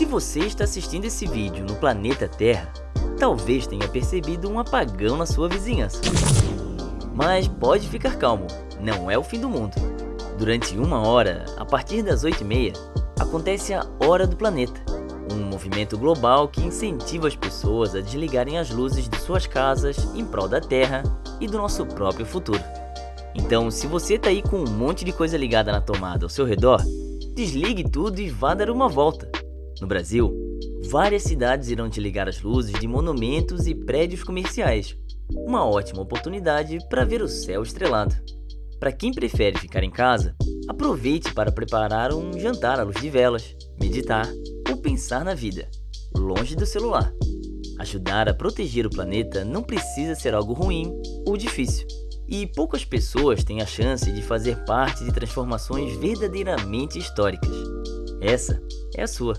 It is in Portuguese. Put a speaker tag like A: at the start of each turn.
A: Se você está assistindo esse vídeo no planeta Terra, talvez tenha percebido um apagão na sua vizinhança. Mas pode ficar calmo, não é o fim do mundo. Durante uma hora, a partir das 8h30, acontece a Hora do Planeta, um movimento global que incentiva as pessoas a desligarem as luzes de suas casas em prol da Terra e do nosso próprio futuro. Então, se você tá aí com um monte de coisa ligada na tomada ao seu redor, desligue tudo e vá dar uma volta. No Brasil, várias cidades irão desligar as luzes de monumentos e prédios comerciais. Uma ótima oportunidade para ver o céu estrelado. Para quem prefere ficar em casa, aproveite para preparar um jantar à luz de velas, meditar ou pensar na vida, longe do celular. Ajudar a proteger o planeta não precisa ser algo ruim ou difícil. E poucas pessoas têm a chance de fazer parte de transformações verdadeiramente históricas. Essa é a sua.